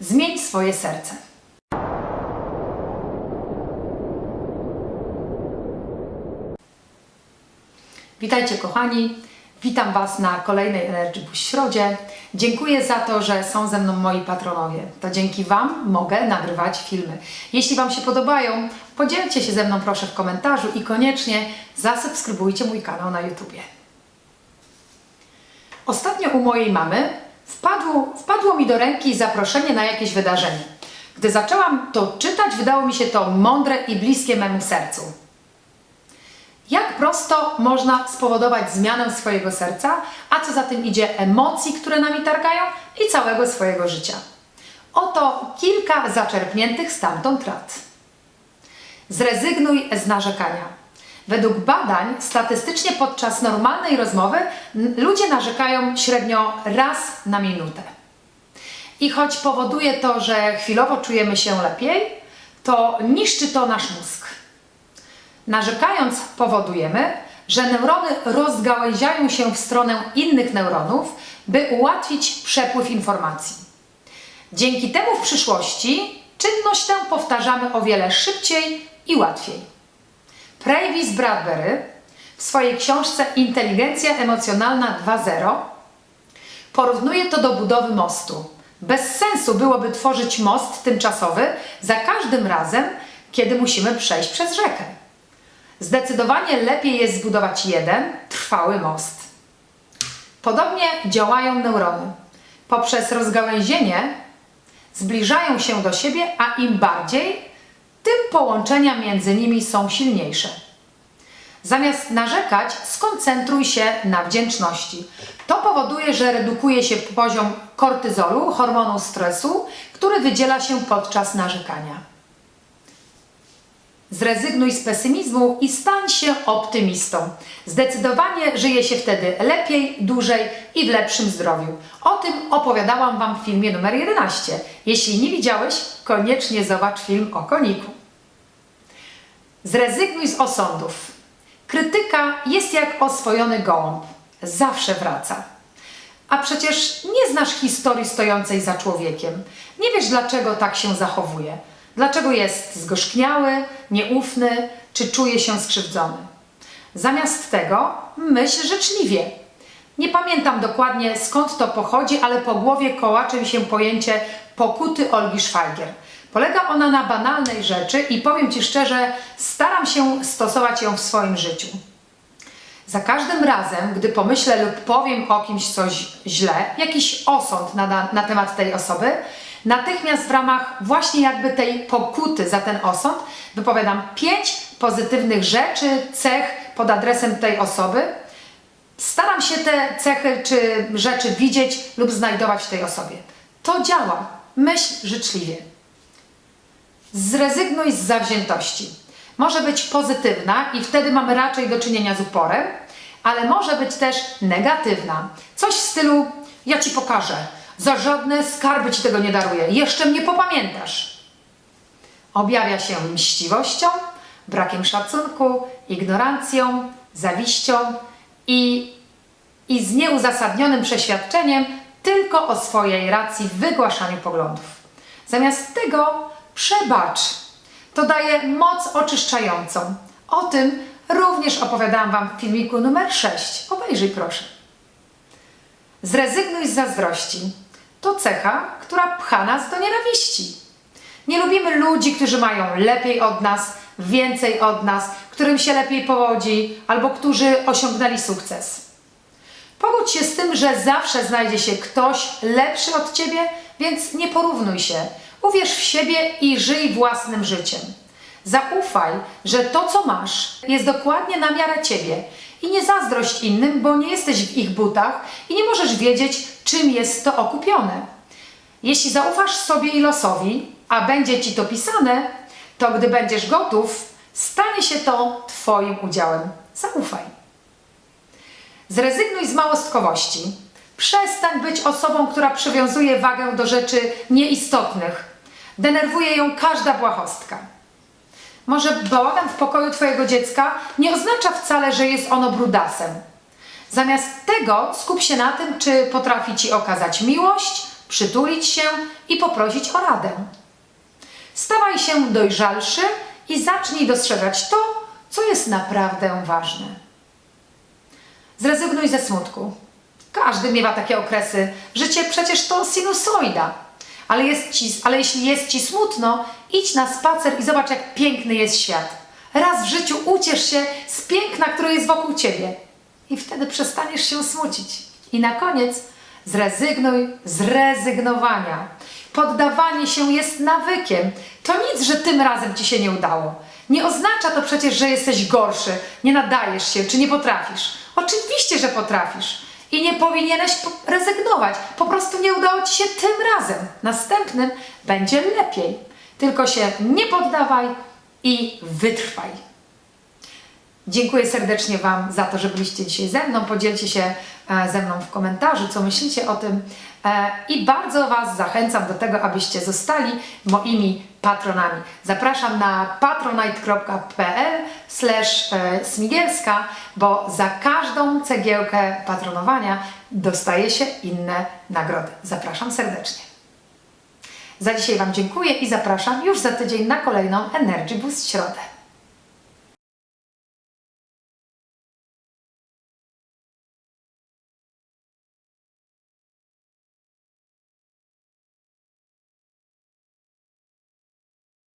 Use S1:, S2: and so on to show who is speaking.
S1: Zmień swoje serce. Witajcie kochani, witam Was na kolejnej Energy Boost Środzie. Dziękuję za to, że są ze mną moi patronowie. To dzięki Wam mogę nagrywać filmy. Jeśli Wam się podobają, podzielcie się ze mną proszę w komentarzu i koniecznie zasubskrybujcie mój kanał na YouTubie. Ostatnio u mojej mamy wpadło, wpadło mi do ręki zaproszenie na jakieś wydarzenie. Gdy zaczęłam to czytać, wydało mi się to mądre i bliskie memu sercu. Jak prosto można spowodować zmianę swojego serca, a co za tym idzie emocji, które nami targają i całego swojego życia. Oto kilka zaczerpniętych stamtąd rad. Zrezygnuj z narzekania. Według badań statystycznie podczas normalnej rozmowy ludzie narzekają średnio raz na minutę. I choć powoduje to, że chwilowo czujemy się lepiej, to niszczy to nasz mózg. Narzekając powodujemy, że neurony rozgałęziają się w stronę innych neuronów, by ułatwić przepływ informacji. Dzięki temu w przyszłości czynność tę powtarzamy o wiele szybciej i łatwiej. Travis Bradbury w swojej książce Inteligencja emocjonalna 2.0 porównuje to do budowy mostu. Bez sensu byłoby tworzyć most tymczasowy za każdym razem, kiedy musimy przejść przez rzekę. Zdecydowanie lepiej jest zbudować jeden, trwały most. Podobnie działają neurony. Poprzez rozgałęzienie zbliżają się do siebie, a im bardziej, tym połączenia między nimi są silniejsze. Zamiast narzekać, skoncentruj się na wdzięczności. To powoduje, że redukuje się poziom kortyzolu, hormonu stresu, który wydziela się podczas narzekania. Zrezygnuj z pesymizmu i stań się optymistą. Zdecydowanie żyje się wtedy lepiej, dłużej i w lepszym zdrowiu. O tym opowiadałam Wam w filmie numer 11. Jeśli nie widziałeś, koniecznie zobacz film o koniku. Zrezygnuj z osądów. Krytyka jest jak oswojony gołąb. Zawsze wraca. A przecież nie znasz historii stojącej za człowiekiem. Nie wiesz, dlaczego tak się zachowuje. Dlaczego jest zgorzkniały, nieufny, czy czuje się skrzywdzony. Zamiast tego myśl życzliwie. Nie pamiętam dokładnie skąd to pochodzi, ale po głowie kołacze mi się pojęcie pokuty Olgi Szwajgier. Polega ona na banalnej rzeczy i powiem Ci szczerze, staram się stosować ją w swoim życiu. Za każdym razem, gdy pomyślę lub powiem o kimś coś źle, jakiś osąd na, na temat tej osoby, natychmiast w ramach właśnie jakby tej pokuty za ten osąd wypowiadam pięć pozytywnych rzeczy, cech pod adresem tej osoby. Staram się te cechy czy rzeczy widzieć lub znajdować w tej osobie. To działa. Myśl życzliwie. Zrezygnuj z zawziętości. Może być pozytywna i wtedy mamy raczej do czynienia z uporem, ale może być też negatywna. Coś w stylu: Ja ci pokażę, za żadne skarby ci tego nie daruję, jeszcze mnie popamiętasz. Objawia się mściwością, brakiem szacunku, ignorancją, zawiścią i, i z nieuzasadnionym przeświadczeniem tylko o swojej racji w wygłaszaniu poglądów. Zamiast tego przebacz. To daje moc oczyszczającą. O tym również opowiadałam Wam w filmiku numer 6. Obejrzyj proszę. Zrezygnuj z zazdrości. To cecha, która pcha nas do nienawiści. Nie lubimy ludzi, którzy mają lepiej od nas, więcej od nas, którym się lepiej powodzi albo którzy osiągnęli sukces. Pogódź się z tym, że zawsze znajdzie się ktoś lepszy od ciebie, więc nie porównuj się. Uwierz w siebie i żyj własnym życiem. Zaufaj, że to, co masz, jest dokładnie na miarę ciebie. I nie zazdrość innym, bo nie jesteś w ich butach i nie możesz wiedzieć, czym jest to okupione. Jeśli zaufasz sobie i losowi, a będzie ci to pisane, to gdy będziesz gotów, stanie się to Twoim udziałem. Zaufaj. Zrezygnuj z małostkowości. Przestań być osobą, która przywiązuje wagę do rzeczy nieistotnych. Denerwuje ją każda błahostka. Może bałagan w pokoju Twojego dziecka nie oznacza wcale, że jest ono brudasem. Zamiast tego skup się na tym, czy potrafi Ci okazać miłość, przytulić się i poprosić o radę. Stawaj się dojrzalszy i zacznij dostrzegać to, co jest naprawdę ważne. Zrezygnuj ze smutku. Każdy miewa takie okresy. Życie przecież to sinusoida. Ale, jest ci, ale jeśli jest ci smutno, idź na spacer i zobacz, jak piękny jest świat. Raz w życiu uciesz się z piękna, które jest wokół ciebie. I wtedy przestaniesz się smucić. I na koniec zrezygnuj z rezygnowania. Poddawanie się jest nawykiem. To nic, że tym razem ci się nie udało. Nie oznacza to przecież, że jesteś gorszy, nie nadajesz się czy nie potrafisz. Oczywiście, że potrafisz. I nie powinieneś po- rezygnować. Po prostu nie udało ci się tym razem. Następnym będzie lepiej. Tylko się nie poddawaj i wytrwaj. Dziękuję serdecznie Wam za to, że byliście dzisiaj ze mną. Podzielcie się e, ze mną w komentarzu, co myślicie o tym. E, I bardzo Was zachęcam do tego, abyście zostali moimi patronami. Zapraszam na patronite.pl smigielska, bo za każdą cegiełkę patronowania dostaje się inne nagrody. Zapraszam serdecznie. Za dzisiaj Wam dziękuję i zapraszam już za tydzień na kolejną Energy Boost Środę.